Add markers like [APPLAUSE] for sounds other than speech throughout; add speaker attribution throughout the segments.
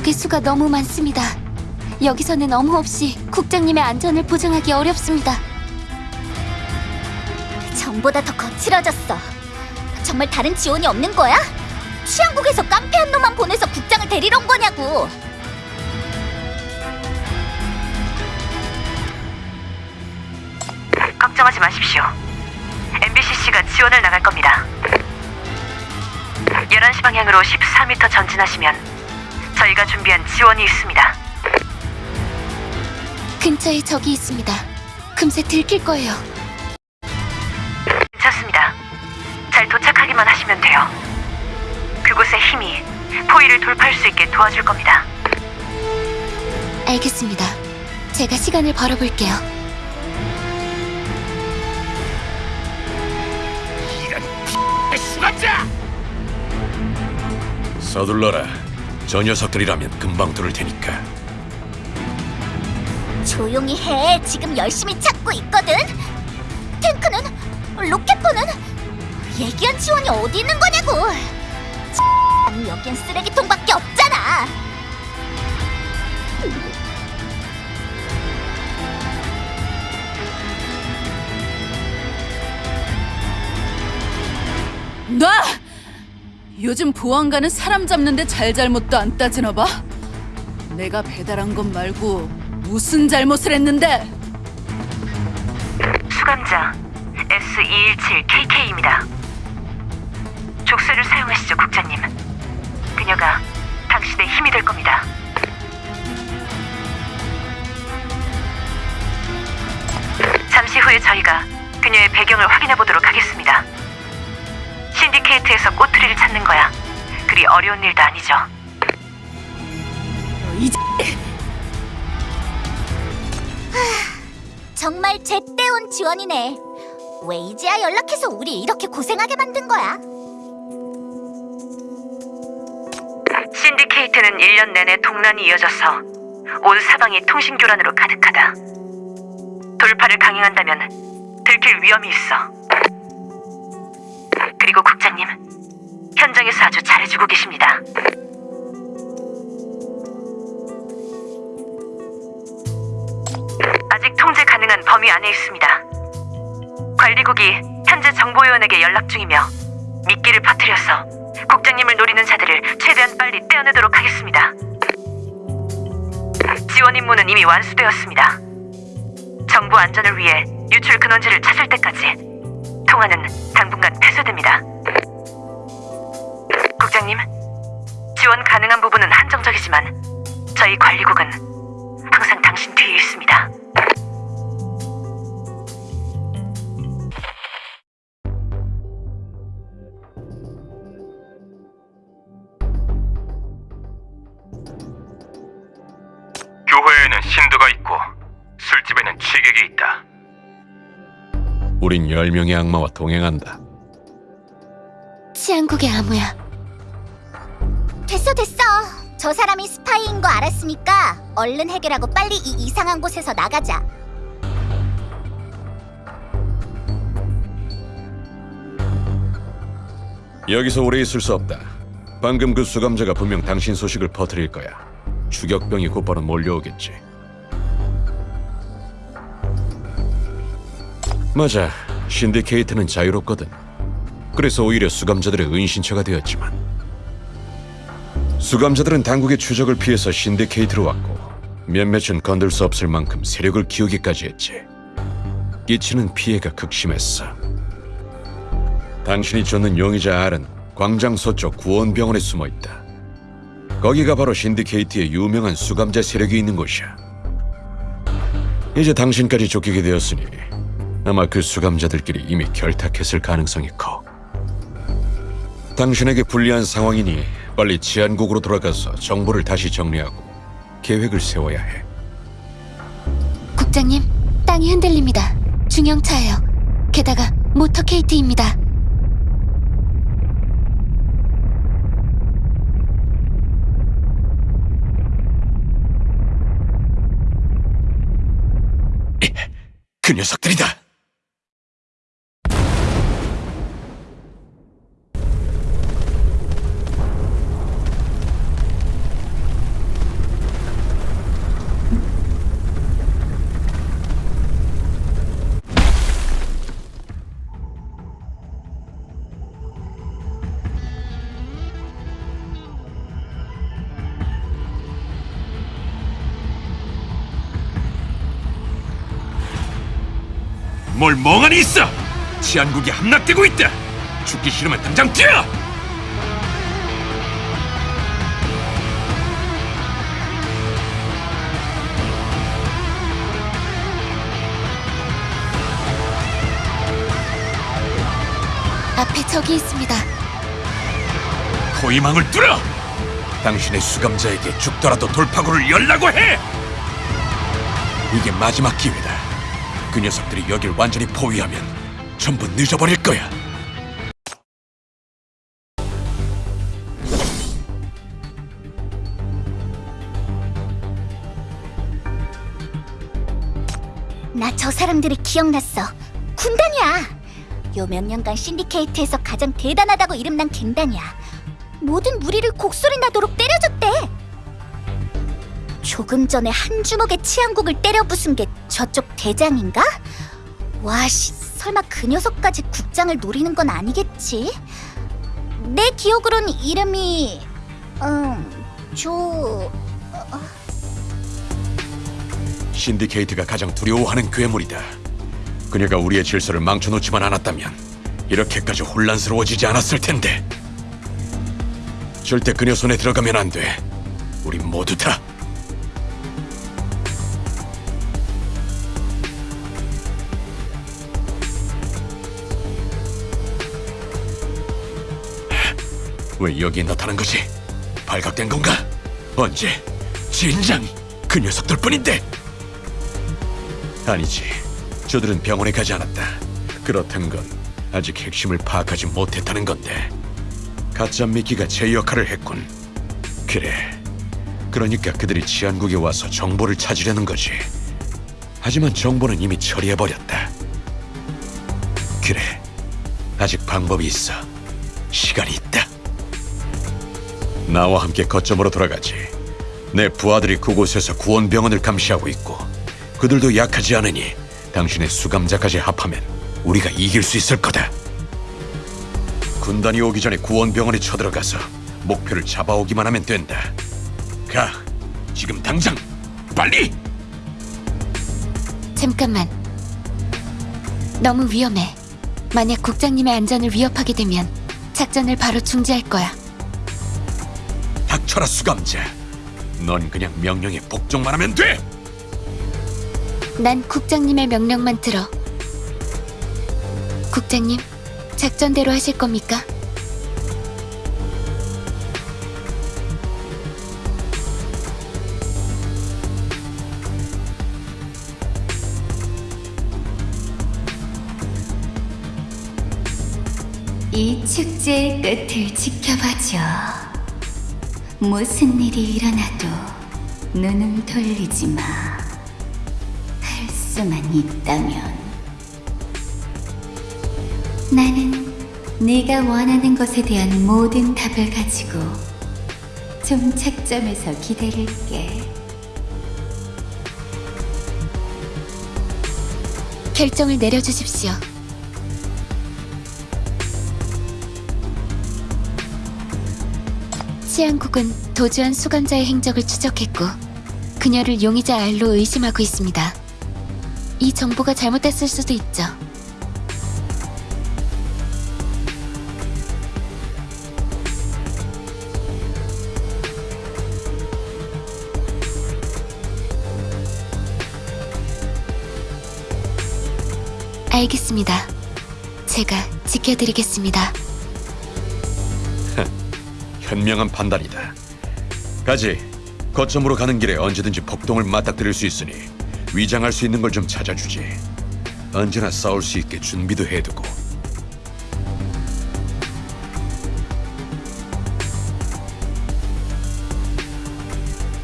Speaker 1: 적의 수가 너무 많습니다. 여기서는 엄호 없이 국장님의 안전을 보장하기 어렵습니다.
Speaker 2: 전보다 더 거칠어졌어. 정말 다른 지원이 없는 거야? 치안국에서 깡패 한 놈만 보내서 국장을 데리러 온 거냐고.
Speaker 3: 걱정하지 마십시오. MBCC가 지원을 나갈 겁니다. 11시 방향으로 14m 전진하시면 저희가 준비한 지원이 있습니다.
Speaker 1: 근처에 적이 있습니다. 금세 들킬 거예요.
Speaker 3: 괜찮습니다. 잘 도착하기만 하시면 돼요. 그곳의 힘이 포위를 돌파할 수 있게 도와줄 겁니다.
Speaker 1: 알겠습니다. 제가 시간을 벌어볼게요.
Speaker 4: 서둘러라. 저 녀석들이라면 금방 들을 테니까.
Speaker 2: 조용히 해. 지금 열심히 찾고 있거든. 탱크는 로켓포는 얘기한 지원이 어디 있는 거냐고. 아니 여긴 쓰레기통밖에 없잖아.
Speaker 5: 놔! 요즘 보안관은 사람 잡는데 잘잘못도 안 따지나 봐? 내가 배달한 것 말고 무슨 잘못을 했는데?
Speaker 3: 수감자 S217KK입니다. 족쇄를 사용하시죠, 국장님. 그녀가 당신의 힘이 될 겁니다. 잠시 후에 저희가 그녀의 배경을 확인해 보도록 하겠습니다. 신디케이트에서 꼬투리를 찾는 거야. 그리 어려운 일도 아니죠.
Speaker 5: 이제
Speaker 2: 정말 제때 온 지원이네. 왜 이제야 연락해서 우리 이렇게 고생하게 만든 거야?
Speaker 3: 신디케이트는 1년 내내 동란이 이어져서 온 사방이 통신 교란으로 가득하다. 돌파를 강행한다면 들킬 위험이 있어. 그리고 국장님, 현장에서 아주 잘해주고 계십니다. 아직 통제 가능한 범위 안에 있습니다. 관리국이 현재 정보요원에게 연락 중이며 미끼를 퍼뜨려서 국장님을 노리는 자들을 최대한 빨리 떼어내도록 하겠습니다. 지원 임무는 이미 완수되었습니다. 정부 안전을 위해 유출 근원지를 찾을 때까지 통화는 당분간 폐쇄됩니다. 국장님, 지원 가능한 부분은 한정적이지만 저희 관리국은 항상 당신 뒤에 있습니다.
Speaker 6: 교회에는 신도가 있고 술집에는 취객이 있다.
Speaker 4: 우린 열 명의 악마와 동행한다.
Speaker 1: 치안국의 암호야.
Speaker 2: 됐어 됐어. 저 사람이 스파이인 거 알았으니까 얼른 해결하고 빨리 이 이상한 곳에서 나가자.
Speaker 4: 여기서 오래 있을 수 없다. 방금 그 수감자가 분명 당신 소식을 퍼뜨릴 거야. 추격병이 곧바로 몰려오겠지. 맞아. 신디케이트는 자유롭거든. 그래서 오히려 수감자들의 은신처가 되었지만 수감자들은 당국의 추적을 피해서 신디케이트로 왔고 몇몇은 건들 수 없을 만큼 세력을 키우기까지 했지. 끼치는 피해가 극심했어. 당신이 쫓는 용의자 알은 광장 서쪽 구원병원에 숨어 있다. 거기가 바로 신디케이트의 유명한 수감자 세력이 있는 곳이야. 이제 당신까지 쫓기게 되었으니 아마 그 수감자들끼리 이미 결탁했을 가능성이 커. 당신에게 불리한 상황이니 빨리 치안국으로 돌아가서 정보를 다시 정리하고 계획을 세워야 해.
Speaker 1: 국장님, 땅이 흔들립니다. 중형차예요. 게다가 모터케이트입니다.
Speaker 4: 그 녀석들이다.
Speaker 6: 뭘 멍하니 있어! 치안국이 함락되고 있다! 죽기 싫으면 당장 뛰어!
Speaker 1: 앞에 적이 있습니다.
Speaker 6: 포위망을 뚫어! 당신의 수감자에게 죽더라도 돌파구를 열라고 해! 이게 마지막 기회다. 그 녀석들이 여길 완전히 포위하면 전부 늦어버릴 거야.
Speaker 2: 나 저 사람들이 기억났어. 군단이야. 요 몇 년간 신디케이트에서 가장 대단하다고 이름난 갱단이야. 모든 무리를 곡소리 나도록 때려줬대. 조금 전에 한 주먹에 치안국을 때려 부순 게 저쪽 대장인가? 와씨, 설마 그 녀석까지 국장을 노리는 건 아니겠지? 내 기억으론 이름이 음, 조...
Speaker 4: 신디케이트가 가장 두려워하는 괴물이다. 그녀가 우리의 질서를 망쳐놓지만 않았다면 이렇게까지 혼란스러워지지 않았을 텐데. 절대 그녀 손에 들어가면 안 돼. 우리 모두 다. 왜 여기 나타난 거지? 발각된 건가? 언제? 진작 그 녀석들 뿐인데. 아니지. 저들은 병원에 가지 않았다. 그렇단 건 아직 핵심을 파악하지 못했다는 건데. 가짜 미끼가 제 역할을 했군. 그래. 그러니까 그들이 치안국에 와서 정보를 찾으려는 거지. 하지만 정보는 이미 처리해버렸다. 그래. 아직 방법이 있어. 시간이 있다. 나와 함께 거점으로 돌아가지. 내 부하들이 그곳에서 구원병원을 감시하고 있고 그들도 약하지 않으니 당신의 수감자까지 합하면 우리가 이길 수 있을 거다. 군단이 오기 전에 구원병원에 쳐들어가서 목표를 잡아오기만 하면 된다. 가, 지금 당장, 빨리!
Speaker 1: 잠깐만. 너무 위험해. 만약 국장님의 안전을 위협하게 되면 작전을 바로 중지할 거야.
Speaker 4: 닥쳐라 수감자. 넌 그냥 명령에 복종만 하면 돼.
Speaker 1: 난 국장님의 명령만 들어. 국장님, 작전대로 하실 겁니까?
Speaker 7: 이 축제의 끝을 지켜봐줘. 무슨 일이 일어나도 눈을 돌리지 마. 할 수만 있다면. 나는 네가 원하는 것에 대한 모든 답을 가지고 좀 착점해서 기다릴게.
Speaker 1: 결정을 내려주십시오. 치안국은 도주한 수감자의 행적을 추적했고 그녀를 용의자 알로 의심하고 있습니다. 이 정보가 잘못됐을 수도 있죠. 알겠습니다. 제가 지켜드리겠습니다.
Speaker 4: 현명한 판단이다. 가지. 거점으로 가는 길에 언제든지 폭동을 맞닥뜨릴 수 있으니 위장할 수 있는 걸 좀 찾아주지. 언제나 싸울 수 있게 준비도 해두고.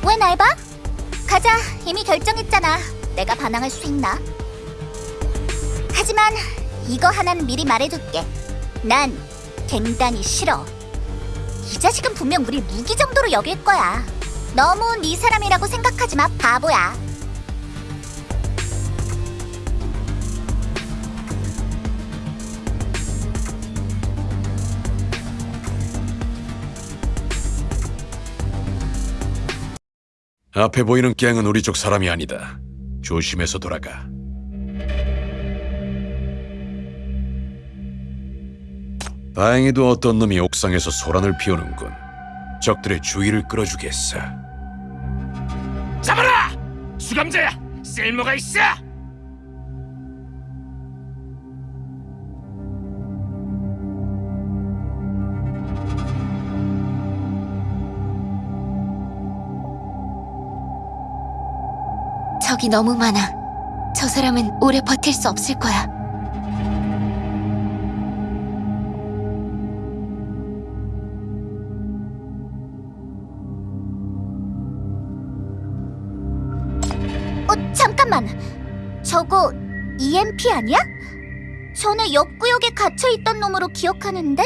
Speaker 2: 왜 날 봐? 가자. 이미 결정했잖아. 내가 반항할 수 있나? 하지만 이거 하나는 미리 말해둘게. 난 갱단이 싫어. 이 자식은 분명 우리 무기 정도로 여길 거야. 너무 네 사람이라고 생각하지 마, 바보야.
Speaker 4: 앞에 보이는 갱은 우리 쪽 사람이 아니다. 조심해서 돌아가. 다행히도 어떤 놈이 옥상에서 소란을 피우는군. 적들의 주의를 끌어주겠어.
Speaker 8: 잡아라! 수감자야! 쓸모가 있어!
Speaker 1: 적이 너무 많아. 저 사람은 오래 버틸 수 없을 거야.
Speaker 2: EMP 아니야? 전에 옆구역에 갇혀 있던 놈으로 기억하는데?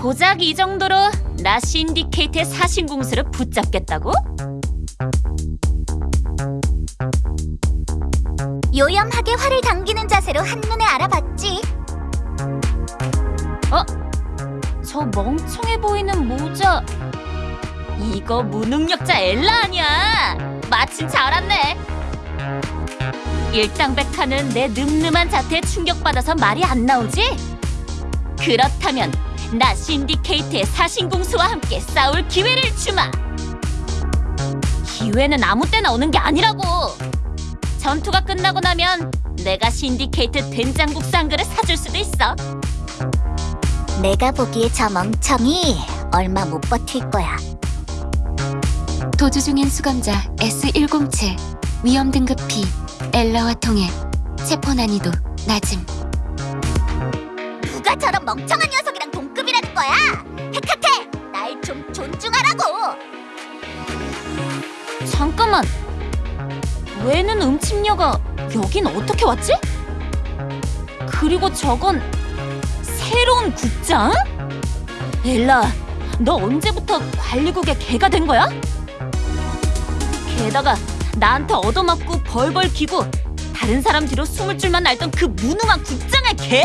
Speaker 9: 고작 이 정도로 나 신디케이트의 사신공수를 붙잡겠다고?
Speaker 2: 요염하게 활을 당기는 자세로 한눈에 알아봤지.
Speaker 9: 저 멍청해 보이는 모자 이거 무능력자 엘라 아니야 마침 잘 왔네 일당백하는 내 늠름한 자태에 충격받아서 말이 안 나오지? 그렇다면 나 신디케이트의 사신공수와 함께 싸울 기회를 주마 기회는 아무 때나 오는 게 아니라고 전투가 끝나고 나면 내가 신디케이트 된장국수 한 그릇 사줄 수도 있어
Speaker 2: 내가 보기에 저 멍청이 얼마 못 버틸 거야.
Speaker 1: 도주 중인 수감자 S107 위험 등급 B 엘라와 통해 체포 난이도 낮음.
Speaker 2: 누가 저런 멍청한 녀석이랑 동급이라는 거야? 헤카테, 날 좀 존중하라고.
Speaker 9: 잠깐만. 왜는 음침녀가 여긴 어떻게 왔지? 그리고 저건 새로운 국장? 엘라, 너 언제부터 관리국의 개가 된 거야? 게다가 나한테 얻어맞고 벌벌 기고 다른 사람 뒤로 숨을 줄만 알던 그 무능한 국장의 개?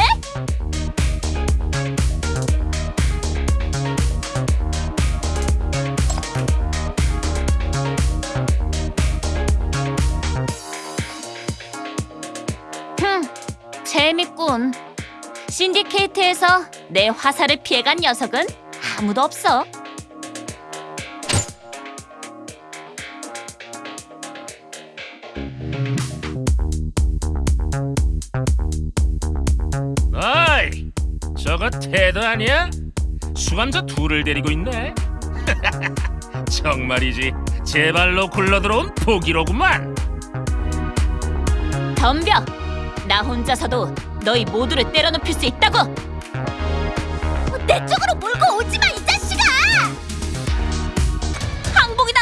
Speaker 9: 흠, 재밌군. 신디케이트에서 내 화살을 피해간 녀석은 아무도 없어.
Speaker 8: 태도 아니야? 수감자 둘을 데리고 있네? [LAUGHS] 정말이지 제발로 굴러들어온 포기로구만
Speaker 9: 덤벼! 나 혼자서도 너희 모두를 때려눕힐 수 있다고!
Speaker 2: 내 쪽으로 몰고 오지 마, 이 자식아!
Speaker 9: 항복이다!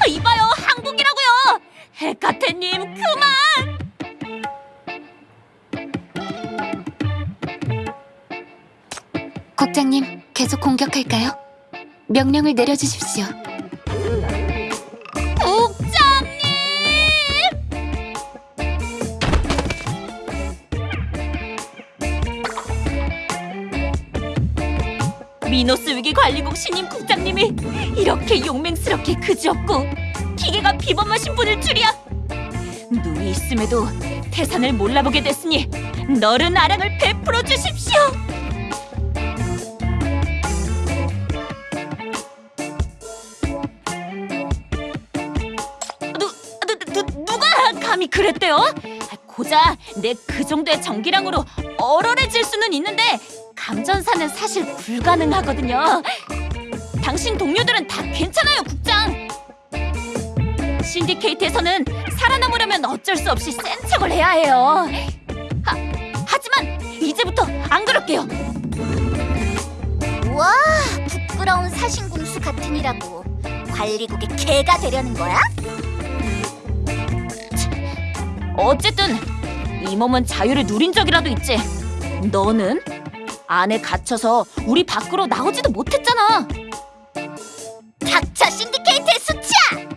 Speaker 9: 아, 이봐요, 항복이라고요! 헤카테님, 그만!
Speaker 1: 국장님, 계속 공격할까요? 명령을 내려주십시오.
Speaker 9: 미노스 위기 관리국 신임 국장님이 이렇게 용맹스럽게 그지없고 기계가 비범하신 분일 줄이야. 눈이 있음에도 태산을 몰라보게 됐으니 너른 아랑을 베풀어 주십시오. 감히 그랬대요? 아, 고작 내 그 정도의 전기량으로 얼얼해질 수는 있는데 감전사는 사실 불가능하거든요. 당신 동료들은 다 괜찮아요, 국장. 신디케이트에서는 살아남으려면 어쩔 수 없이 센 척을 해야 해요. 하, 하지만 이제부터 안 그럴게요.
Speaker 2: 와, 부끄러운 사신군수 같으니라고 관리국의 개가 되려는 거야?
Speaker 9: 어쨌든 이 몸은 자유를 누린 적이라도 있지. 너는 안에 갇혀서 우리 밖으로 나오지도 못했잖아.
Speaker 2: 닥쳐 신디케이트의 수치야!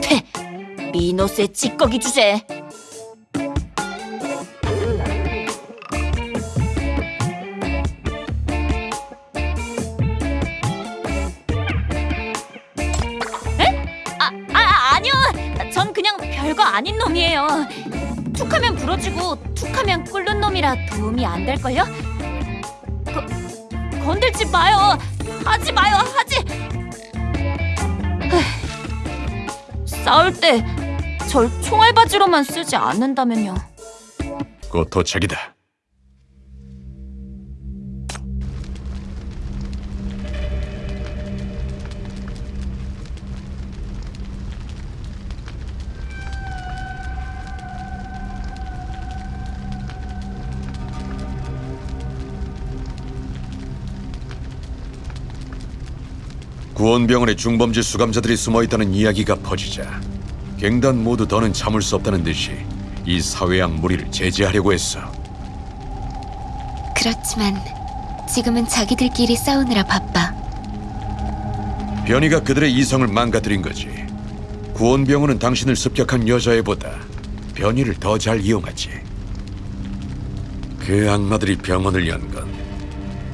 Speaker 9: 퇴, 미노스의 찌꺼기 주제. 별거 아닌 놈이에요. 툭하면 부러지고 툭하면 끓는 놈이라 도움이 안 될걸요? 거, 건들지 마요. 하지 마요. 하지. 싸울 때 절 총알바지로만 쓰지 않는다면요.
Speaker 4: 곧 도착이다. 구원병원에 중범죄 수감자들이 숨어 있다는 이야기가 퍼지자 갱단 모두 더는 참을 수 없다는 듯이 이 사회양 무리를 제지하려고 했어.
Speaker 1: 그렇지만 지금은 자기들끼리 싸우느라 바빠.
Speaker 4: 변이가 그들의 이성을 망가뜨린 거지. 구원병원은 당신을 습격한 여자애보다 변이를 더 잘 이용하지. 그 악마들이 병원을 연 건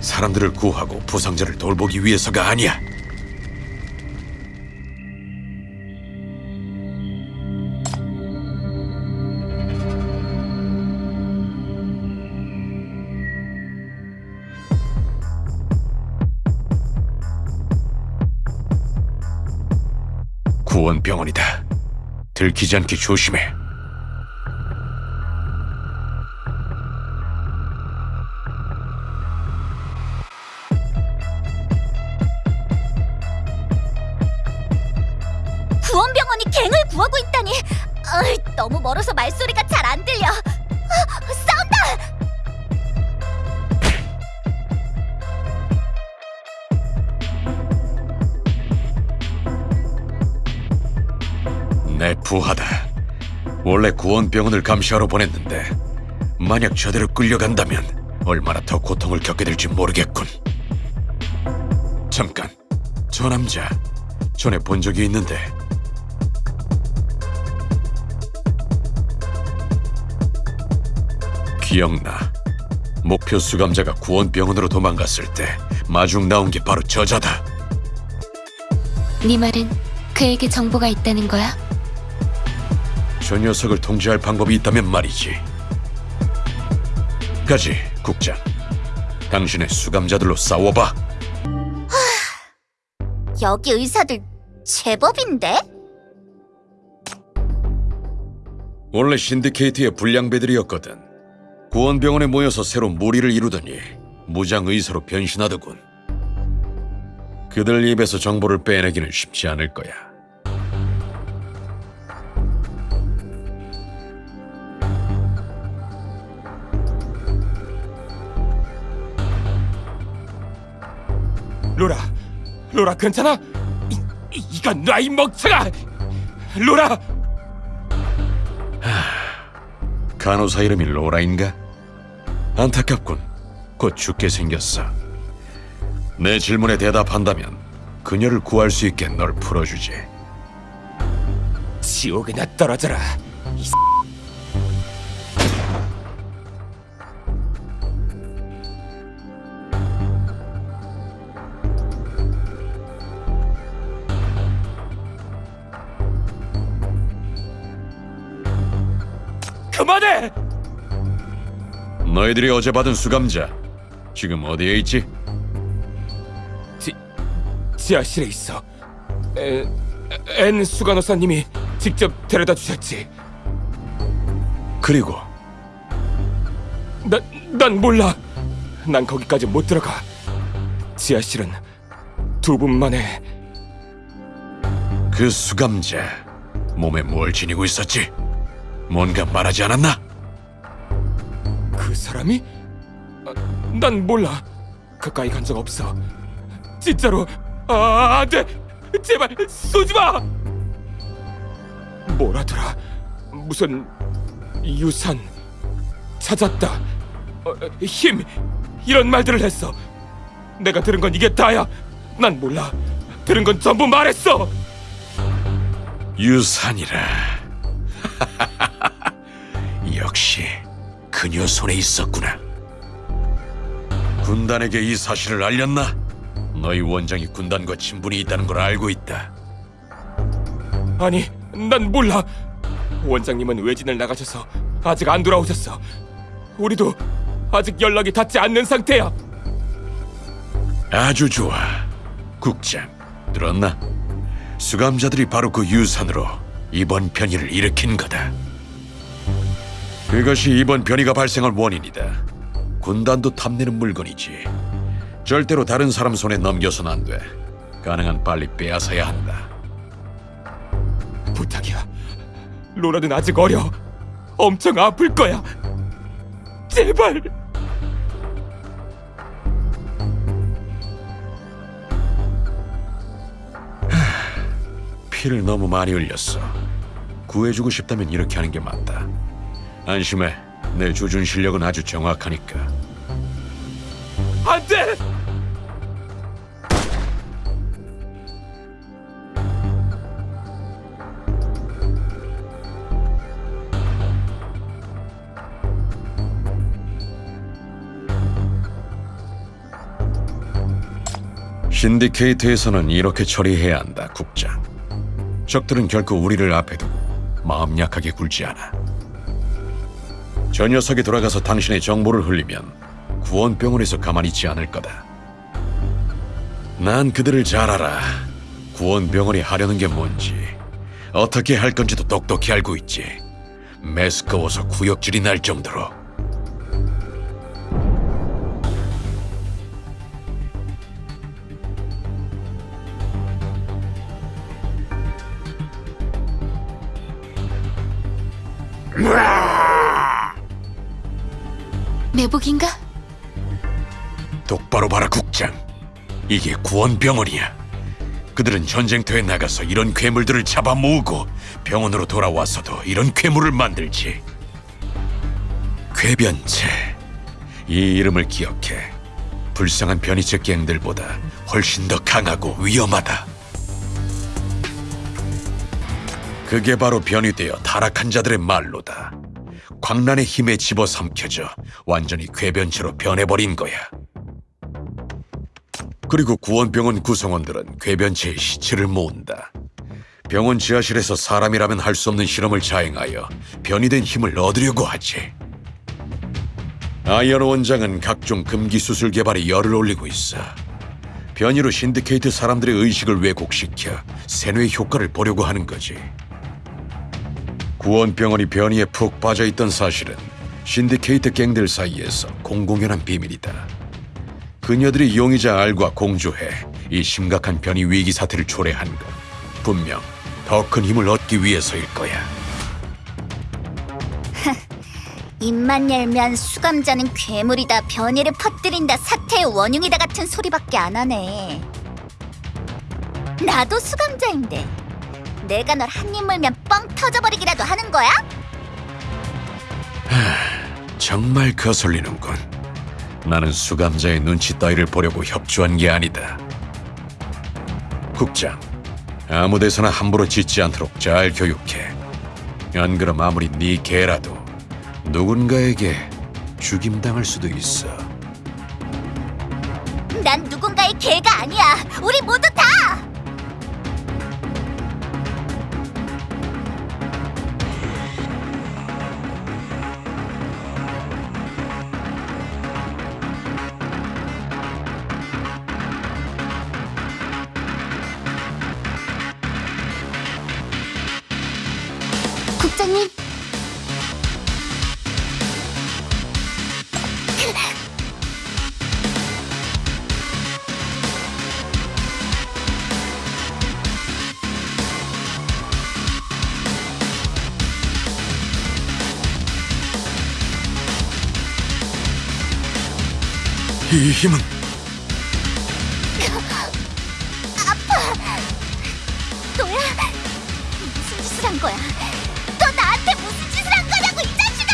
Speaker 4: 사람들을 구하고 부상자를 돌보기 위해서가 아니야. 들키지 않게 조심해.
Speaker 2: 구원병원이 갱을 구하고 있다니. 어이, 너무 멀어서 말소리가 잘 안 들려. 아, 싸운다.
Speaker 4: 내 부하다. 원래 구원병원을 감시하러 보냈는데 만약 저대로 끌려간다면 얼마나 더 고통을 겪게 될지 모르겠군. 잠깐, 저 남자 전에 본 적이 있는데 기억나. 목표 수감자가 구원병원으로 도망갔을 때 마중 나온 게 바로 저자다.
Speaker 1: 네 말은 그에게 정보가 있다는 거야?
Speaker 4: 저 녀석을 통제할 방법이 있다면 말이지. 가지, 국장. 당신의 수감자들로 싸워봐.
Speaker 2: 여기 의사들 제법인데?
Speaker 4: 원래 신디케이트의 불량배들이었거든. 구원병원에 모여서 새로 무리를 이루더니 무장 의사로 변신하더군. 그들 입에서 정보를 빼내기는 쉽지 않을 거야.
Speaker 6: 로라, 로라 괜찮아? 이, 이- 이건 놔이 먹쳐가! 로라!
Speaker 4: 간호사 이름이 로라인가? 안타깝군. 곧 죽게 생겼어. 내 질문에 대답한다면 그녀를 구할 수 있게 널 풀어주지.
Speaker 6: 지옥에나 떨어져라. 이
Speaker 4: 너희들이 어제 받은 수감자 지금 어디에 있지?
Speaker 6: 지, 지하실에 있어. 에, 앤 수간호사님이 직접 데려다 주셨지.
Speaker 4: 그리고
Speaker 6: 난, 난 몰라. 난 거기까지 못 들어가. 지하실은 두 분만의
Speaker 4: 그 수감자 몸에 뭘 지니고 있었지? 뭔가 말하지 않았나?
Speaker 6: 그 사람이? 아, 난 몰라. 가까이 간 적 없어. 진짜로. 아, 안 돼. 제발 쏘지 마. 뭐라더라? 무슨 유산 찾았다. 어, 힘 이런 말들을 했어. 내가 들은 건 이게 다야. 난 몰라. 들은 건 전부 말했어.
Speaker 4: 유산이라. [LAUGHS] 역시 그녀 손에 있었구나. 군단에게 이 사실을 알렸나? 너희 원장이 군단과 친분이 있다는 걸 알고 있다.
Speaker 6: 아니, 난 몰라. 원장님은 외진을 나가셔서
Speaker 10: 아직 안 돌아오셨어. 우리도 아직 연락이 닿지 않는 상태야.
Speaker 4: 아주 좋아. 국장, 들었나? 수감자들이 바로 그 유산으로 이번 변이를 일으킨 거다. 그것이 이번 변이가 발생할 원인이다. 군단도 탐내는 물건이지. 절대로 다른 사람 손에 넘겨서는 안 돼. 가능한 빨리 빼앗아야 한다.
Speaker 10: 부탁이야. 로라는 아직 어려. 엄청 아플 거야. 제발.
Speaker 4: 피를 너무 많이 흘렸어. 구해주고 싶다면 이렇게 하는 게 맞다. 안심해. 내 조준 실력은 아주 정확하니까.
Speaker 10: 안 돼!
Speaker 4: 신디케이트에서는 이렇게 처리해야 한다, 국장. 적들은 결코 우리를 앞에 두고 마음 약하게 굴지 않아. 저 녀석이 돌아가서 당신의 정보를 흘리면 구원병원에서 가만히 있지 않을 거다. 난 그들을 잘 알아. 구원병원이 하려는 게 뭔지, 어떻게 할 건지도 똑똑히 알고 있지. 매스꺼워서 구역질이 날 정도로.
Speaker 1: 매복인가?
Speaker 4: 똑바로 봐라 국장. 이게 구원병원이야. 그들은 전쟁터에 나가서 이런 괴물들을 잡아 모으고 병원으로 돌아와서도 이런 괴물을 만들지. 괴변체. 이 이름을 기억해. 불쌍한 변이체 갱들보다 훨씬 더 강하고 위험하다. 그게 바로 변이 되어 타락한 자들의 말로다. 광란의 힘에 집어삼켜져 완전히 괴변체로 변해버린 거야. 그리고 구원병원 구성원들은 괴변체의 시체를 모은다. 병원 지하실에서 사람이라면 할 수 없는 실험을 자행하여 변이 된 힘을 얻으려고 하지. 아이언 원장은 각종 금기 수술 개발에 열을 올리고 있어. 변이로 신디케이트 사람들의 의식을 왜곡시켜 세뇌 효과를 보려고 하는 거지. 구원병원이 변이에 푹 빠져 있던 사실은 신디케이트 갱들 사이에서 공공연한 비밀이다. 그녀들이 용의자 알과 공조해 이 심각한 변이 위기 사태를 초래한 건 분명 더 큰 힘을 얻기 위해서일 거야. [LAUGHS]
Speaker 2: 입만 열면 수감자는 괴물이다, 변이를 퍼뜨린다, 사태의 원흉이다 같은 소리밖에 안 하네. 나도 수감자인데 내가 널 한 입 물면 뻥 터져버리기라도 하는 거야?
Speaker 4: 정말 거슬리는군. 나는 수감자의 눈치 따위를 보려고 협조한 게 아니다. 국장, 아무 데서나 함부로 짓지 않도록 잘 교육해. 안 그럼 아무리 네 개라도 누군가에게 죽임당할 수도 있어.
Speaker 2: 난 누군가의 개가 아니야. 우리 모두 다.
Speaker 4: 이 힘은
Speaker 2: 또야? 무슨 짓을 한 거야? 너 나한테 무슨 짓을 한 거냐고 이 자식아!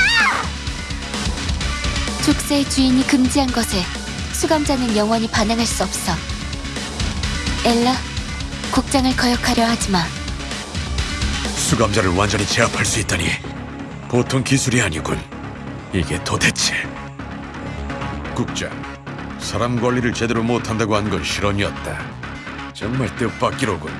Speaker 1: 족쇄의 주인이 금지한 것에 수감자는 영원히 반항할 수 없어. 엘라, 국장을 거역하려 하지 마.
Speaker 4: 수감자를 완전히 제압할 수 있다니 보통 기술이 아니군. 이게 도대체 국장 사람 관리를 제대로 못한다고 한 건 실언이었다. 정말 뜻밖이로군.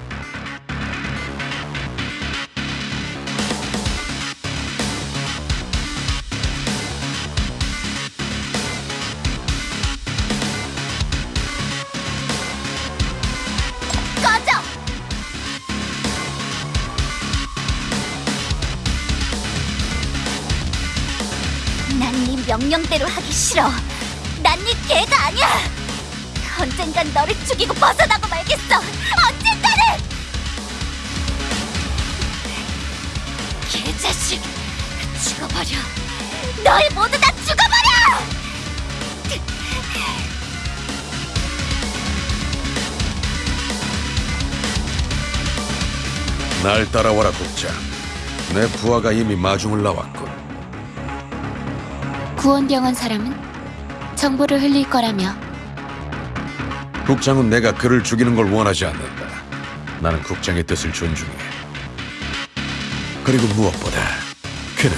Speaker 2: 네 명령대로 하기 싫어. 언젠간 너를 죽이고 벗어나고 말겠어. 언젠가는. 개자식, 죽어버려. 너희 모두 다 죽어버려.
Speaker 4: 날 따라와라 국장. 내 부하가 이미 마중을 나왔군.
Speaker 1: 구원병원 사람은 정보를 흘릴 거라며
Speaker 4: 국장은 내가 그를 죽이는 걸 원하지 않는다. 나는 국장의 뜻을 존중해. 그리고 무엇보다 그는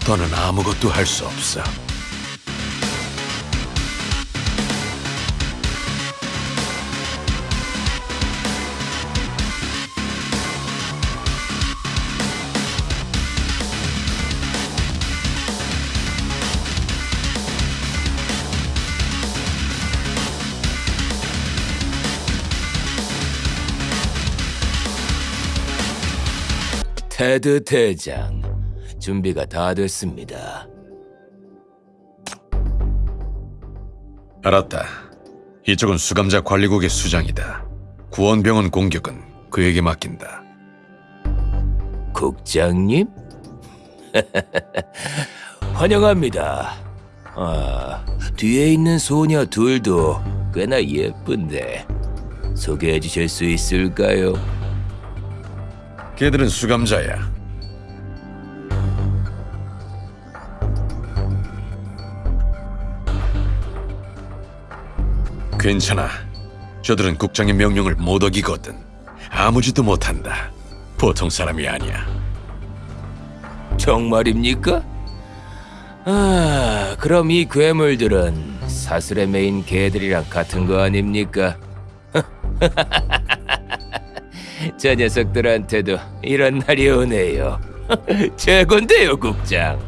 Speaker 4: 더는 아무것도 할 수 없어.
Speaker 10: 테드 대장, 준비가 다 됐습니다.
Speaker 4: 알았다. 이쪽은 수감자 관리국의 수장이다. 구원병원 공격은 그에게 맡긴다.
Speaker 10: 국장님? [LAUGHS] 환영합니다. 아, 뒤에 있는 소녀 둘도 꽤나 예쁜데 소개해 주실 수 있을까요?
Speaker 4: 걔들은 수감자야. 괜찮아. 저들은 국장의 명령을 못 어기거든. 아무 짓도 못한다. 보통 사람이 아니야.
Speaker 10: 정말입니까? 아, 그럼 이 괴물들은 사슬에 메인 개들이랑 같은 거 아닙니까? [LAUGHS] 저 녀석들한테도 이런 날이 오네요. [LAUGHS] 최곤데요, 국장.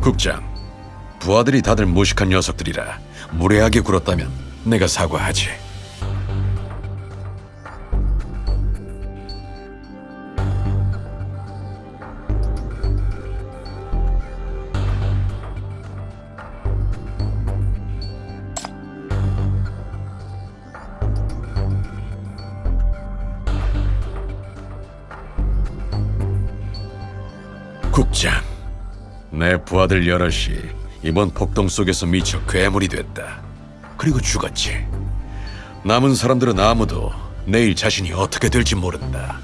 Speaker 4: 국장, 부하들이 다들 무식한 녀석들이라 무례하게 굴었다면 내가 사과하지. 국장, 내 부하들 여럿이 이번 폭동 속에서 미쳐 괴물이 됐다. 그리고 죽었지. 남은 사람들은 아무도 내일 자신이 어떻게 될지 모른다.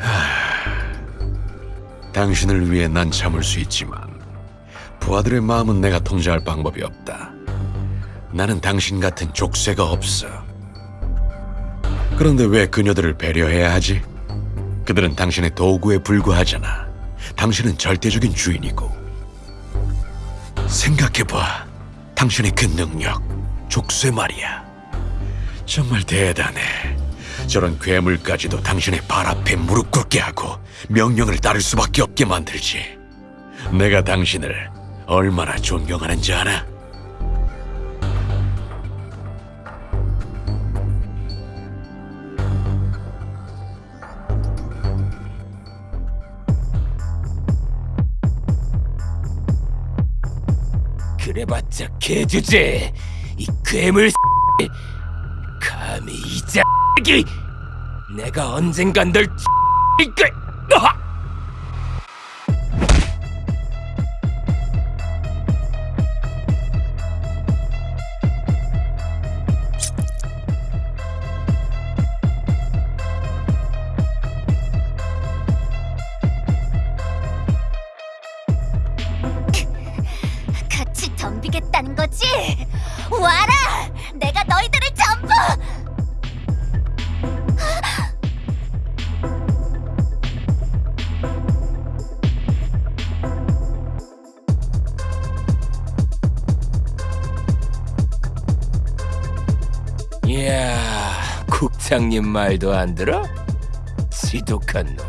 Speaker 4: 하, 당신을 위해 난 참을 수 있지만 부하들의 마음은 내가 통제할 방법이 없다. 나는 당신 같은 족쇄가 없어. 그런데 왜 그녀들을 배려해야 하지? 그들은 당신의 도구에 불과하잖아. 당신은 절대적인 주인이고. 생각해봐. 당신의 그 능력, 족쇄 말이야. 정말 대단해. 저런 괴물까지도 당신의 발 앞에 무릎 꿇게 하고 명령을 따를 수밖에 없게 만들지. 내가 당신을 얼마나 존경하는지 알아?
Speaker 10: 그래봤자 개주제. 이 괴물 감히 이 자기 내가 언젠간 널 이끌. 아! 국장님 말도 안 들어? 지독한 놈.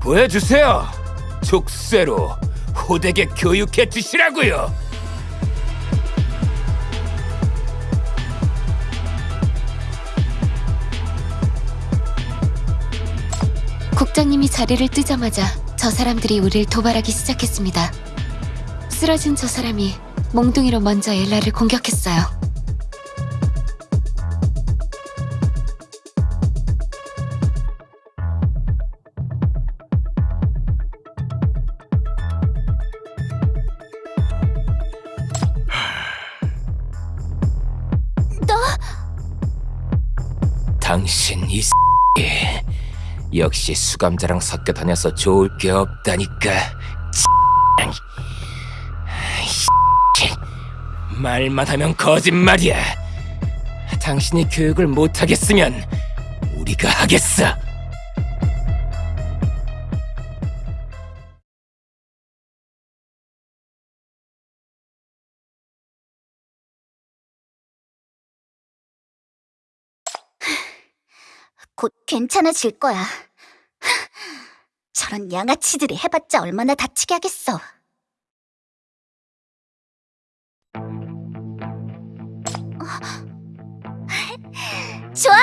Speaker 10: 보여주세요. 족쇄로 호되게 교육해 주시라고요.
Speaker 1: 국장님이 자리를 뜨자마자 저 사람들이 우리를 도발하기 시작했습니다. 쓰러진 저 사람이 몽둥이로 먼저 엘라를 공격했어요.
Speaker 10: 역시 수감자랑 섞여 다녀서 좋을 게 없다니까. 말만 하면 거짓말이야. 당신이 교육을 못하겠으면 우리가 하겠어.
Speaker 2: 곧 괜찮아질 거야. 저런 양아치들이 해봤자 얼마나 다치게 하겠어. 좋아!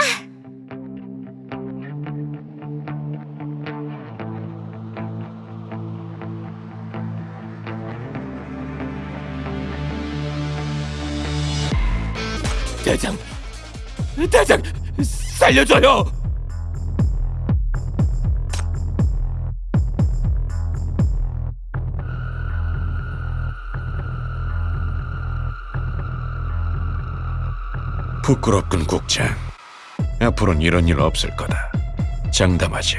Speaker 10: 대장, 대장, 살려줘요.
Speaker 4: 부끄럽군 국장. 앞으로는 이런 일 없을 거다. 장담하지.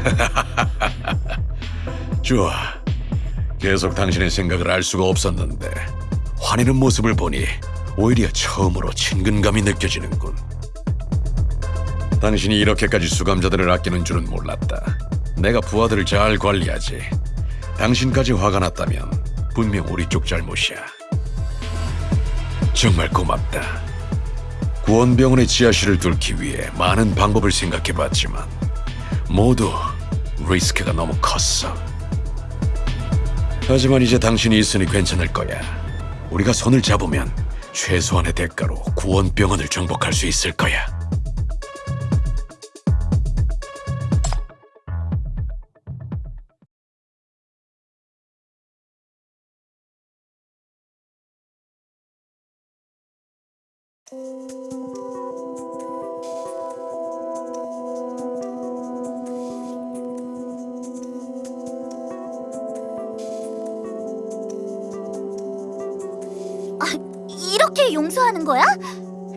Speaker 4: [LAUGHS] 좋아. 계속 당신의 생각을 알 수가 없었는데 화내는 모습을 보니 오히려 처음으로 친근감이 느껴지는군. 당신이 이렇게까지 수감자들을 아끼는 줄은 몰랐다. 내가 부하들을 잘 관리하지. 당신까지 화가 났다면 분명 우리 쪽 잘못이야. 정말 고맙다. 구원병원의 지하실을 뚫기 위해 많은 방법을 생각해봤지만 모두 리스크가 너무 컸어. 하지만 이제 당신이 있으니 괜찮을 거야. 우리가 손을 잡으면 최소한의 대가로 구원병원을 정복할 수 있을 거야.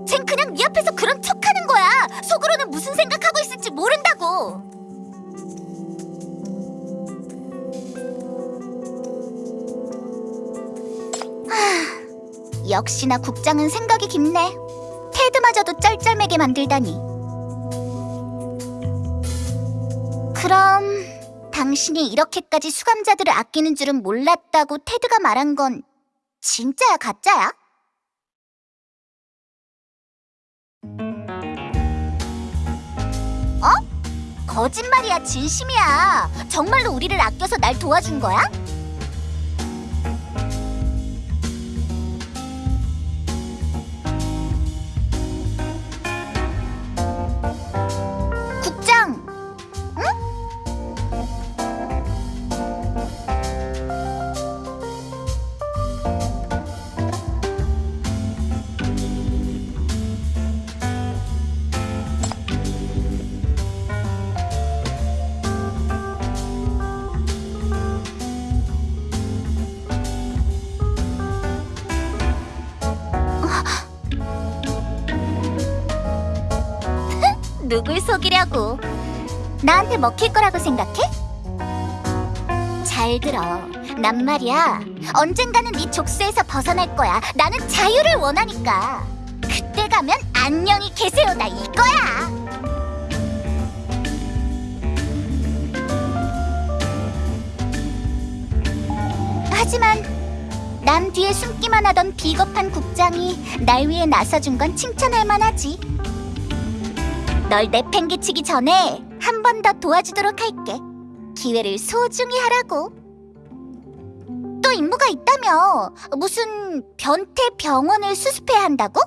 Speaker 2: 쟨 그냥 네 앞에서 그런 척하는 거야. 속으로는 무슨 생각하고 있을지 모른다고. 하, 역시나 국장은 생각이 깊네. 테드마저도 쩔쩔매게 만들다니. 그럼 당신이 이렇게까지 수감자들을 아끼는 줄은 몰랐다고 테드가 말한 건 진짜야 가짜야? 거짓말이야, 진심이야. 정말로 우리를 아껴서 날 도와준 거야? 누굴 속이려고? 나한테 먹힐 거라고 생각해? 잘 들어. 난 말이야. 언젠가는 네 족쇄에서 벗어날 거야. 나는 자유를 원하니까. 그때 가면 안녕히 계세요다 이거야. 하지만 남 뒤에 숨기만 하던 비겁한 국장이 날 위해 나서준 건 칭찬할 만하지. 널 내팽개치기 전에 한 번 더 도와주도록 할게. 기회를 소중히 하라고. 또 임무가 있다며 무슨 변태 병원을 수습해야 한다고?